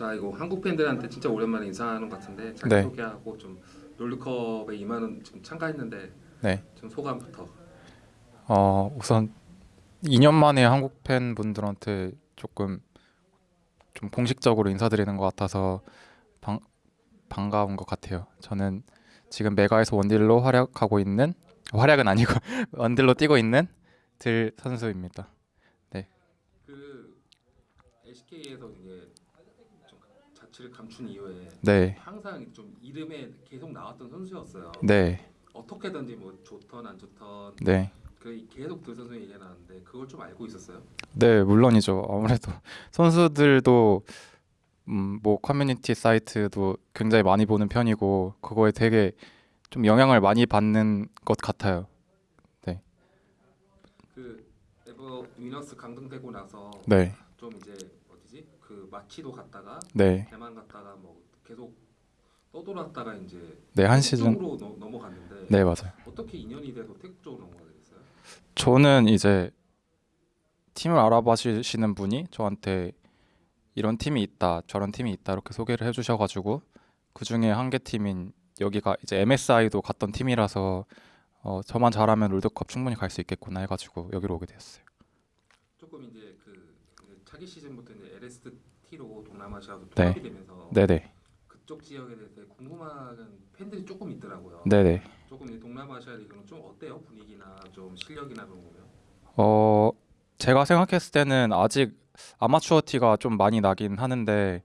자 이거 한국 팬들한테 진짜 오랜만에 인사하는 것 같은데 자기 네. 소개하고 좀 롤드컵에 임하는 지금 참가했는데 네. 좀 소감부터. 어 우선 2년 만에 한국 팬분들한테 조금 좀 공식적으로 인사드리는 것 같아서 방, 반가운 것 같아요. 저는 지금 메가에서 원딜로 활약하고 있는 활약은 아니고 원딜로 뛰고 있는 들 선수입니다. 그 SK에서 이제 좀 자취를 감춘 이후에 네, 항상 좀 이름에 계속 나왔던 선수였어요. 네, 어떻게든지 뭐 좋던 안 좋던 네, 그 계속 그 선수 얘기가 나왔는데 그걸 좀 알고 있었어요. 네 물론이죠. 아무래도 선수들도 음, 뭐 커뮤니티 사이트도 굉장히 많이 보는 편이고 그거에 되게 좀 영향을 많이 받는 것 같아요. 그 에버 위너스 강등되고 나서 네, 좀 이제 그 마치도 갔다가 네, 대만 갔다가 뭐 계속 떠돌았다가 이제 네 한 시즌 쪽으로 넘- 넘어갔는데 네 맞아요. 어떻게 인연이 돼서 태국 쪽으로 넘어가게 됐어요? 저는 이제 팀을 알아봐 주시는 분이 저한테 이런 팀이 있다, 저런 팀이 있다 이렇게 소개를 해 주셔 가지고 그 중에 한 개 팀인 여기가 이제 MSI도 갔던 팀이라서 어, 저만 잘하면 롤드컵 충분히 갈 수 있겠구나 해가지고 여기로 오게 되었어요. 조금 이제 그 차기 시즌부터 이제 LST로 동남아시아도 네. 통합이 되면서 네네, 그쪽 지역에 대해서 궁금한 팬들이 조금 있더라고요. 네네. 조금 이제 동남아시아 리그는 좀 어때요 분위기나 좀 실력이나 그런 거면? 어 제가 생각했을 때는 아직 아마추어 티가 좀 많이 나긴 하는데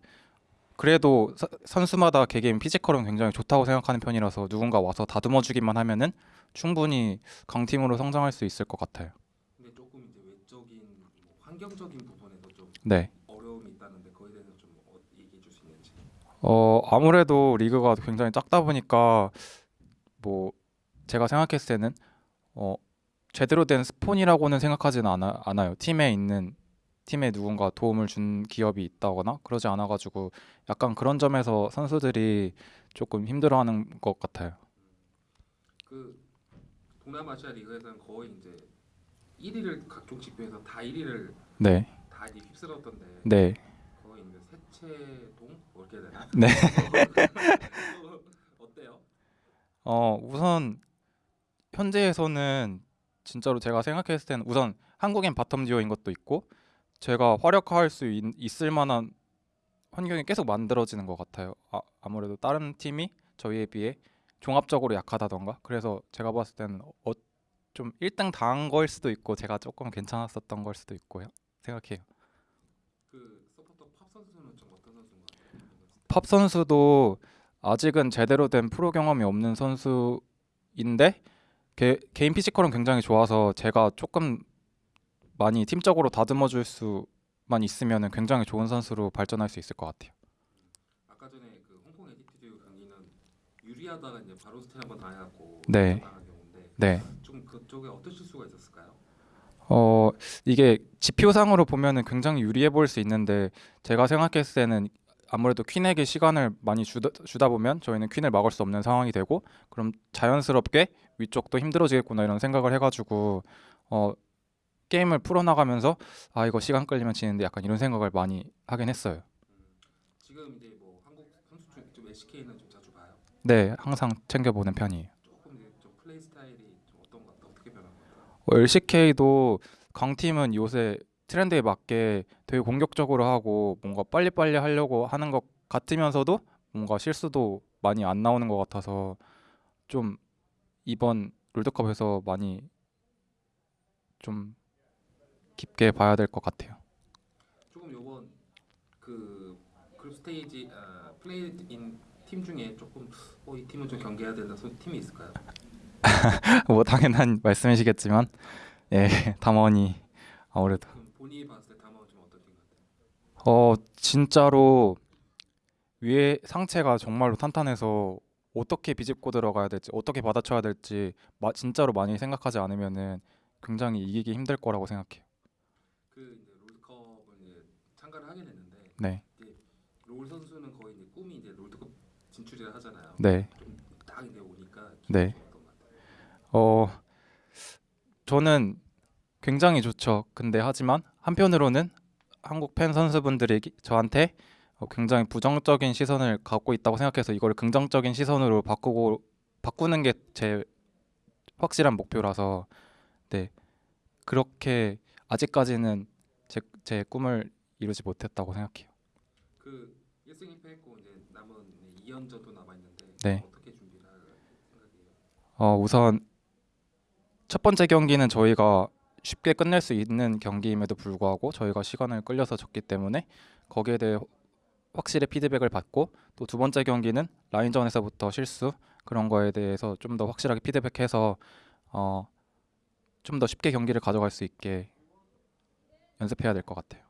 그래도 서- 선수마다 개개인 피지컬은 굉장히 좋다고 생각하는 편이라서 누군가 와서 다듬어 주기만 하면은 충분히 강팀으로 성장할 수 있을 것 같아요. 근데 조금 이제 외적인 뭐 환경적인 부분에서 좀 네. 어려움이 있다는데 그거에 대해서 좀 어, 얘기해 줄 수 있는지. 어 아무래도 리그가 굉장히 작다 보니까 뭐 제가 생각했을 때는 어 제대로 된 스폰이라고는 생각하지는 않아, 않아요. 팀에 있는 팀에 누군가 도움을 준 기업이 있다거나 그러지 않아 가지고 약간 그런 점에서 선수들이 조금 힘들어하는 것 같아요. 그 동남아시아 리그에서는 거의 이제 1위를 각종 지표에서 다 1위를 네. 다 이제 휩쓸었던데 네. 거의 이제 세체동 뭐 이렇게 해야 되나? 네. 어때요? 어 우선 현재에서는 진짜로 제가 생각했을 때는 우선 한국인 bottom duo인 것도 있고 제가 활약할 수 있, 있을 만한 환경이 계속 만들어지는 것 같아요. 아, 아무래도 다른 팀이 저희에 비해 종합적으로 약하다던가 그래서 제가 봤을 때는 어, 좀 1등 당한 거일 수도 있고 제가 조금 괜찮았었던 걸 수도 있고요. 생각해요. 그 서포터 팝 선수는 좀 어떤 선수인가요? 팝 선수도 아직은 제대로 된 프로 경험이 없는 선수인데 개, 개인 physical은 굉장히 좋아서 제가 조금 많이 팀적으로 다듬어 줄 수만 있으면 굉장히 좋은 선수로 발전할 수 있을 것 같아요. 아까 전에 그 홍콩 Attitude 경기는 유리하다가 이제 바로 스틸 한번 당해갖고 네. 네. 좀 그쪽에 어떤 실수가 있었을까요? 어 이게 지표상으로 보면은 굉장히 유리해 보일 수 있는데 제가 생각했을 때는 아무래도 퀸에게 시간을 많이 주다, 주다 보면 저희는 퀸을 막을 수 없는 상황이 되고 그럼 자연스럽게 위쪽도 힘들어지겠구나 이런 생각을 해가지고 어 게임을 풀어나가면서 아 이거 시간 끌리면 지는데 약간 이런 생각을 많이 하긴 했어요. 지금 이제 뭐 한국 선수 좀 SK는 좀 자주 봐요. 네 항상 챙겨 보는 편이에요. LCK도 강팀은 요새 트렌드에 맞게 되게 공격적으로 하고 뭔가 빨리빨리 하려고 하는 것 같으면서도 뭔가 실수도 많이 안 나오는 것 같아서 좀 이번 롤드컵에서 많이 좀 깊게 봐야 될 것 같아요. 조금 요번 그 그룹 스테이지 아, 플레이인 팀 중에 조금 어, 이 팀은 좀 경계해야 된다 소 팀이 있을까요? 뭐 당연한 말씀이시겠지만 예 담원이 아무래도 본인이 봤을 때 담원 좀 같아요? 어 진짜로 위에 상체가 정말로 탄탄해서 어떻게 비집고 들어가야 될지 어떻게 받아쳐야 될지 마, 진짜로 많이 생각하지 않으면은 굉장히 이기기 힘들 거라고 생각해요. 그 이제 롤드컵을 이제 참가를 하게 됐는데 네, 롤 선수는 거의 이제 꿈이 이제 롤드컵 진출을 하잖아요. 네, 좀딱 이제 오니까 네. 어 저는 굉장히 좋죠. 근데 하지만 한편으로는 한국 팬 선수분들이 기- 저한테 어, 굉장히 부정적인 시선을 갖고 있다고 생각해서 이걸 긍정적인 시선으로 바꾸고 바꾸는 게 제 확실한 목표라서 네 그렇게 아직까지는 제, 제 꿈을 이루지 못했다고 생각해요. 그 1승 2패 했고 이제 남은 2연전도 남아 있는데 네. 어떻게 준비를 할 생각이에요? 어, 우선 첫 번째 경기는 저희가 쉽게 끝낼 수 있는 경기임에도 불구하고 저희가 시간을 끌려서 졌기 때문에 거기에 대해 확실히 피드백을 받고 또 두 번째 경기는 라인전에서부터 실수 그런 거에 대해서 좀 더 확실하게 피드백해서 어, 좀 더 쉽게 경기를 가져갈 수 있게 연습해야 될 것 같아요.